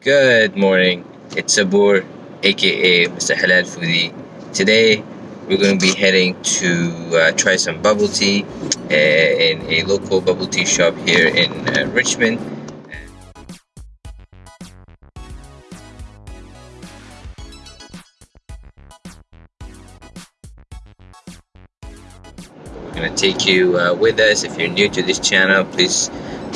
Good morning. It's Sabur, aka Mr. Halal Foodie. Today we're going to be heading to uh, try some bubble tea uh, in a local bubble tea shop here in uh, Richmond. We're going to take you uh, with us. If you're new to this channel, please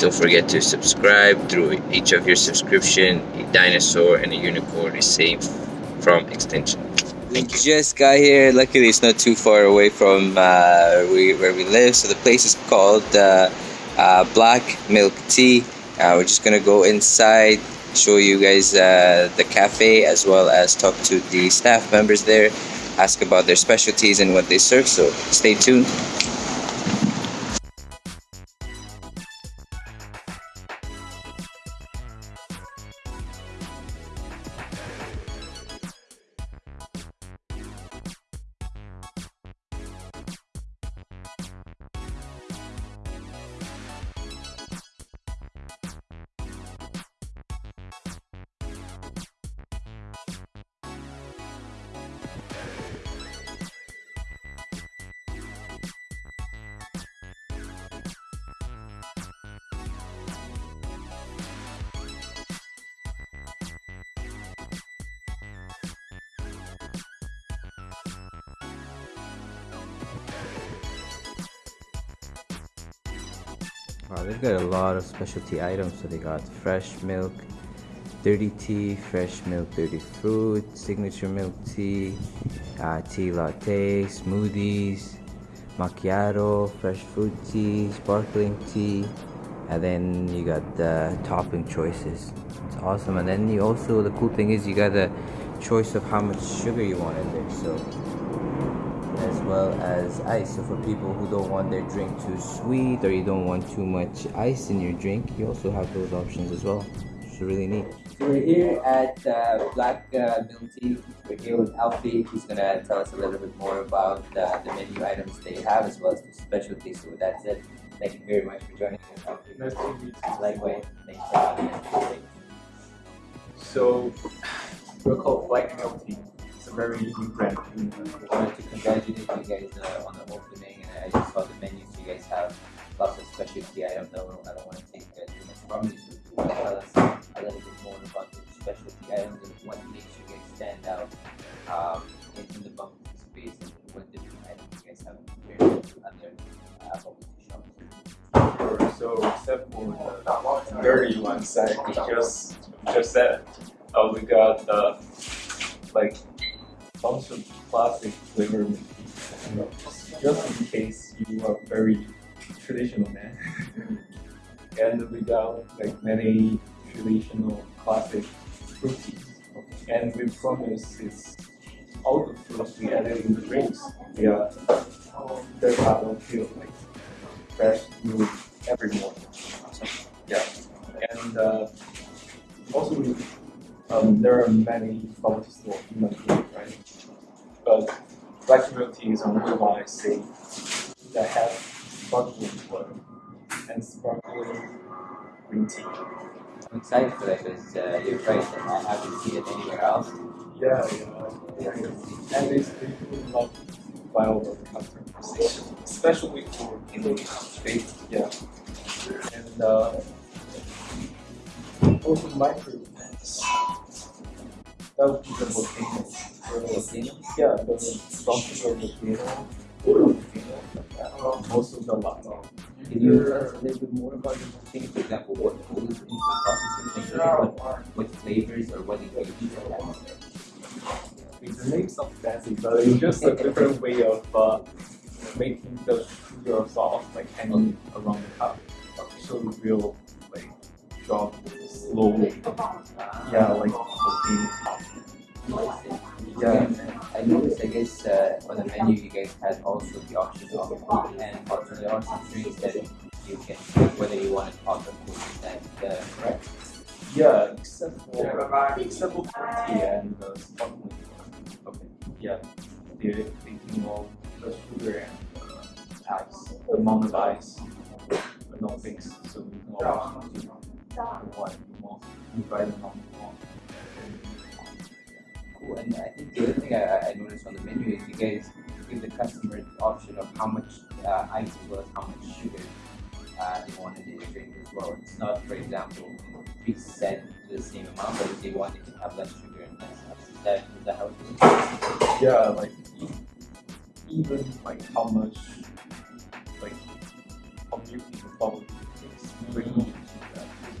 don't forget to subscribe. Through each of your subscription, a dinosaur and a unicorn is safe from extinction. We just got here. Luckily, it's not too far away from uh, we, where we live. So the place is called uh, uh, Black Milk Tea. Uh, we're just gonna go inside, show you guys uh, the cafe as well as talk to the staff members there, ask about their specialties and what they serve. So stay tuned. Wow, they've got a lot of specialty items. So they got fresh milk, dirty tea, fresh milk, dirty fruit, signature milk tea, uh, tea latte, smoothies, macchiato, fresh fruit tea, sparkling tea, and then you got the topping choices. It's awesome. And then you also the cool thing is you got the choice of how much sugar you want in there. So as well as ice. So for people who don't want their drink too sweet or you don't want too much ice in your drink, you also have those options as well. It's really neat. So we're here at uh, Black uh, Milk Tea. We're here with Alfie. He's gonna tell us a little bit more about uh, the menu items they have as well as the specialties. So with that said, thank you very much for joining us, Alfie. Nice to meet you. Likewise, thank you for having us. So, we're called Black Milk Tea. Very brand. I wanted to congratulate you guys uh, on the opening. And I just saw the menus. You guys have lots of specialty items. I don't, I don't want to take uh, too much from you. So tell us a little bit more about the specialty items and what makes you guys stand out um, in, the bubble space and what different items you guys have compared to other uh, bubble shops. Sure. So, except for the dirty one side, we just just said, uh, we got uh, like bunch of classic flavor milk. Just in case you are very traditional man. and we got like many traditional classic teas. And we promise it's all the fruits we added in the drinks. We are their part of feel like fresh milk every morning. Yeah. And uh, also we, um, there are many tea stores in Vancouver, black milk tea is the only one I see that has sparkling water and sparkling green tea. I'm excited for that because uh, you're right. I haven't seen it anywhere else. Yeah, yeah. And it's really love dialogue conversation, especially for English space. Yeah. And uh, also microplants. That would be the volcano. Yeah, the tropical volcano. volcano. Uh, most of the lava. Can you tell us a little bit more about the volcano? For example, what goes into the processing? Like, what, what flavors or what ingredients it has? The name sounds fancy, but it's just a different way of uh, making the sugar soft, like hanging around the cup. So it will like drop slowly. Yeah, like volcano. Yeah. I noticed, I guess, uh, on the menu you guys had also the option of cold and hot. So there are some drinks that you can pick whether you want it hot or cold. Is that uh, correct? Yeah, except for except for tea and the sparkling. Okay. Yeah, they're thinking of the sugar and uh, ice, the amount of ice, but not mix. So we can always choose the one you buy them on on. Cool. And I think the other thing I, I noticed on the menu is you guys give the customer the option of how much uh, ice as well as how much sugar uh, they want in their drink as well. It's not, for example, preset to the same amount, but if they want, they can have less sugar and less ice. Is that, is that how? Yeah, like even like how much like how milk is Mhm.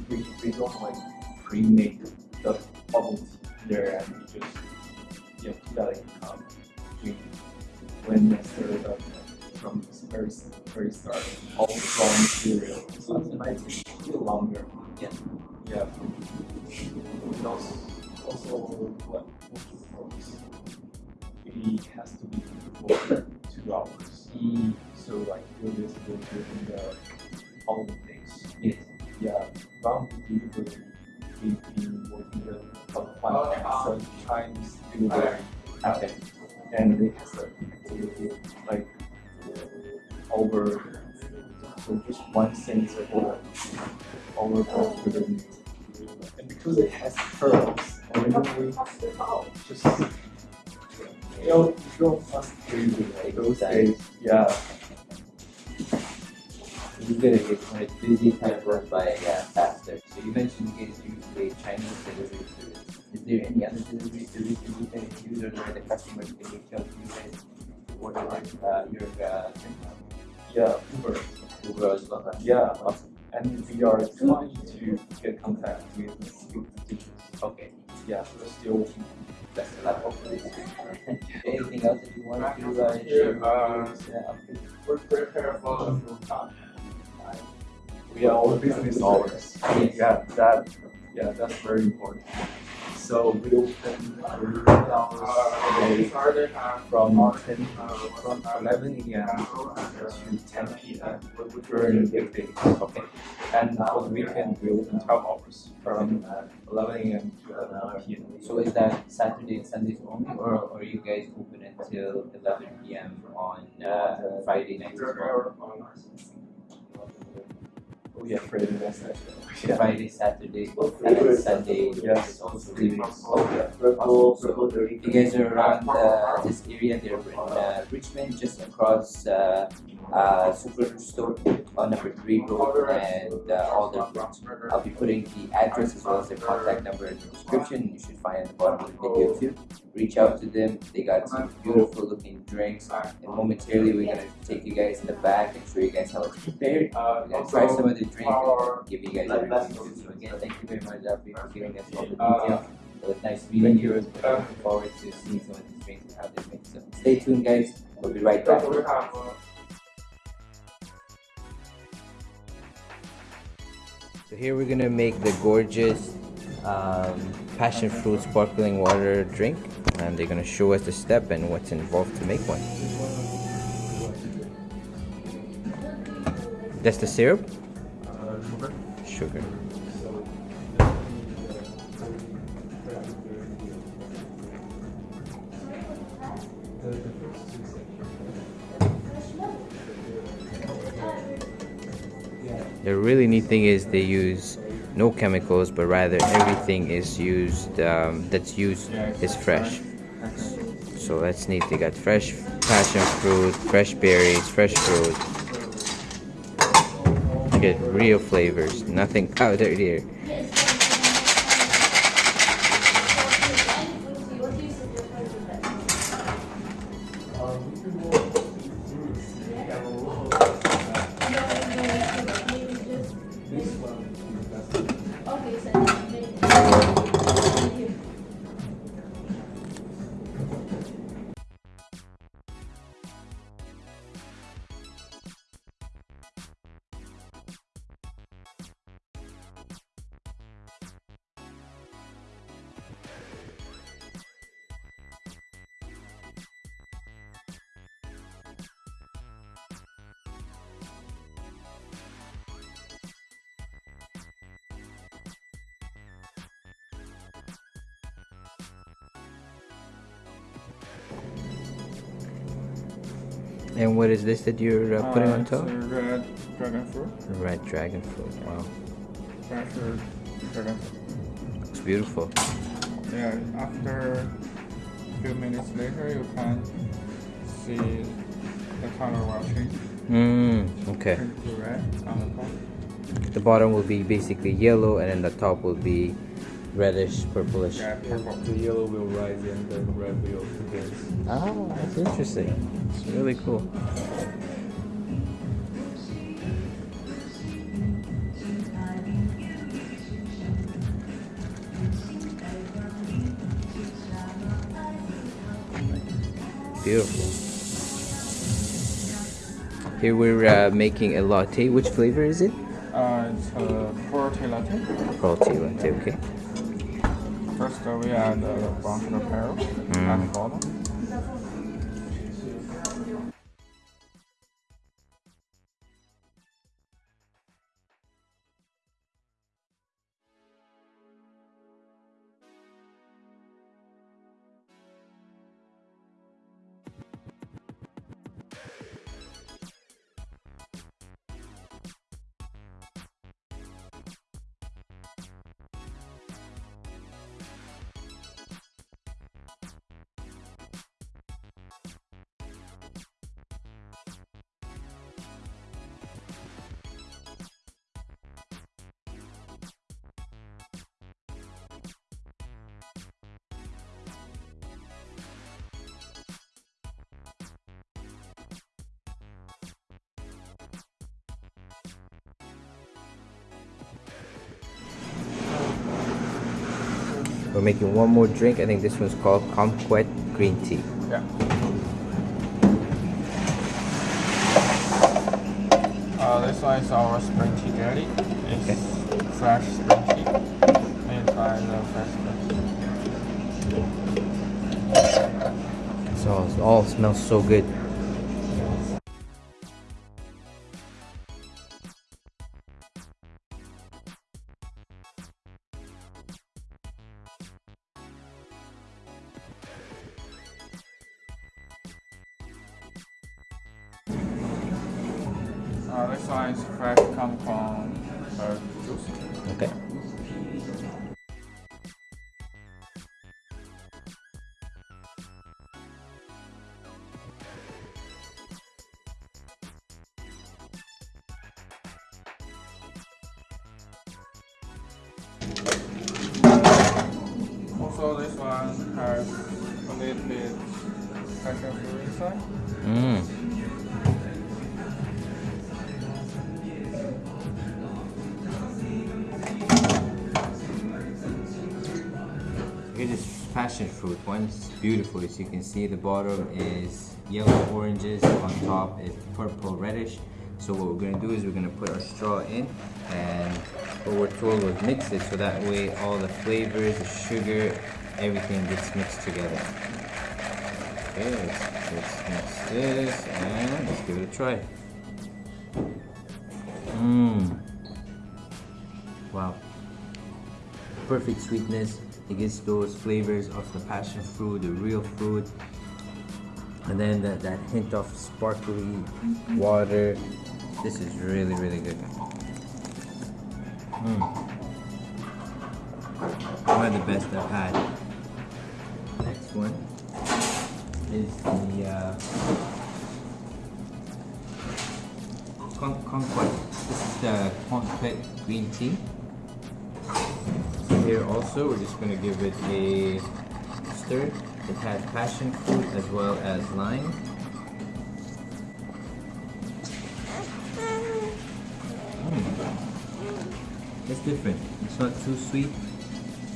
we, don't like pre-make the bubble tea there and Um, we just yeah put that in a cup when they stir it up like, from the very very start all the raw material so it might take a little longer Yeah. yeah and also also what what it has to be for two hours. Mm, So like do uh, this do during the following days. yes. Yeah, bound delivery. We've been working with about uh, five seven uh, times delivery Okay. and it has activity like over so just one sensor over over the and because it has pearls originally just you know you don't must crazy like those days yeah gonna get when it's busy, time goes by uh, faster. So you mentioned you guys use Chinese service. Is there any other delivery service that you guys use or the customers can reach out to you guys to order their, uh, your uh, yeah Uber Uber as well? huh? yeah Awesome. and we are trying to get contact with with the teachers Okay. yeah we're still That's a lot. Hopefully. Anything else that you want to uh, share? Uh, with this, uh, update? We're prepared for we are all business hours. Yes. Yeah, that, yeah, that's very important. So we open three hours a day from ten, from eleven AM to ten PM during weekdays. Okay. And for the weekend, we open twelve hours from eleven AM to eleven PM. So is that Saturday and Sundays only, or, or are you guys open until 11 p.m. on uh, Friday nights as well? Yeah, Friday, that's actually. Friday, Saturday, and then Sunday Yes. is also leaving. Okay. So you guys are around uh, this area, they're in uh, Richmond, just across uh, uh, Superstore on number three road and uh, Alderwood. I'll be putting the address as well as their contact number in the description. You should find at the bottom of the video too. Reach out to them. They got some beautiful looking drinks. And momentarily, we're gonna take you guys in the back and show you guys how it's prepared. We're gonna try some of the drink and give you guys a review too. So again, thank you very much, Alfie, for giving us all the details. It was nice meeting you. Looking forward to seeing some of these drinks and how they make. So stay tuned, guys. We'll be right back. So here we're gonna make the gorgeous um, passion fruit sparkling water drink, and they're gonna show us the step and what's involved to make one. That's the syrup. Sugar. The really neat thing is they use no chemicals, but rather everything is used um, that's used is fresh. So that's neat. They got fresh passion fruit, fresh berries, fresh fruit. Get real flavors, nothing powdered here. And what is this that you're uh, putting on top? red dragon fruit. Red dragon fruit. Wow. Dragon fruit. beautiful. Yeah, after a few minutes later, you can see the color will change. Mm, okay. The. The bottom will be basically yellow, and then the top will be reddish, purplish. Yeah, purple. The yellow will rise and the red will dance. Oh, that's interesting. It's really cool. Beautiful. Here we're uh, making a latte. Which flavor is it? Uh, it's a fruity latte. Latte latte, okay. First, uh, we add the brown sugar pearl at the bottom. We're making one more drink. I think this one's called Kumquat Green Tea. Yeah. Uh, this one is our spring tea jelly. It's fresh spring tea made by the fresh spring. So it all smells so good. Fresh come from uh, juice. Okay. Also, this one has a little bit passion fruit inside. Mm. Passion fruit. One's beautiful, as you can see. The bottom is yellow oranges, on top is purple reddish. So what we're gonna do is we're gonna put our straw in, and what we're told was mix it so that way all the flavors, the sugar, everything gets mixed together. Okay, let's, let's mix this and let's give it a try. Mmm. Wow. Perfect sweetness. It gets those flavors of the passion fruit, the real fruit. And then that, that hint of sparkly water. This is really, really good. Mm. One of the best I've had. Next one is the uh, con- Kumquat. This is the Kumquat green tea. Here also, we're just gonna give it a stir. It has passion fruit as well as lime. Mm. It's different. It's not too sweet.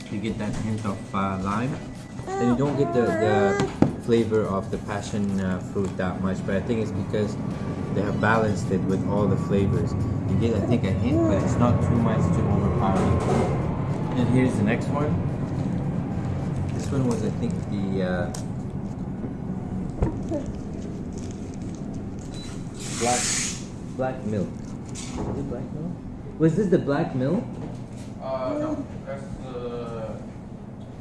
You get that hint of uh, lime. And you don't get the, the flavor of the passion uh, fruit that much, but I think it's because they have balanced it with all the flavors. You get, I think, a hint, but it's not too much to overpower. And here's the next one. This one was, I think, the uh, black black milk. Was it black milk? Was this the black milk? Uh, no, that's the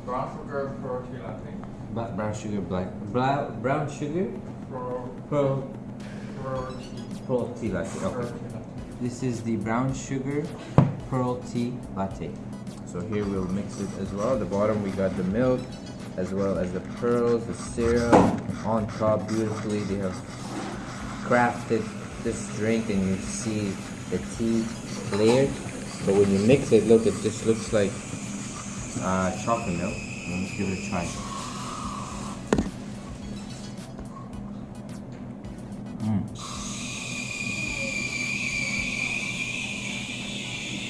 brown sugar pearl tea latte. Black brown sugar, black brown brown sugar, Pearl, pearl pearl tea. pearl tea latte. Pearl Okay. tea latte. This is the brown sugar pearl tea latte. So here we'll mix it as well. The bottom we got the milk as well as the pearls, the syrup. On top beautifully they have crafted this drink and you see the tea layered. But when you mix it, look, it just looks like uh, chocolate milk. Let's give it a try.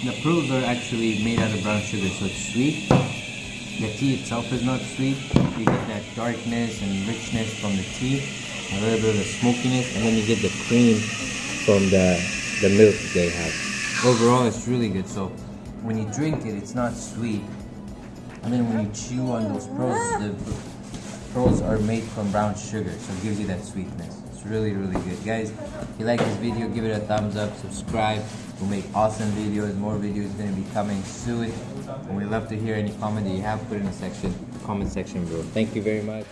The pearls are actually made out of brown sugar, so it's sweet. The tea itself is not sweet. You get that darkness and richness from the tea, a little bit of the smokiness, and then you get the cream from the the milk they have. Overall, it's really good. So when you drink it, it's not sweet, and then when you chew on those pearls, the pearls are made from brown sugar, so it gives you that sweetness. It's really, really good. Guys, if you like this video, give it a thumbs up, subscribe. We'll make awesome videos. More videos gonna be coming soon. And we love to hear any comment that you have. Put in the section, comment section below. Thank you very much.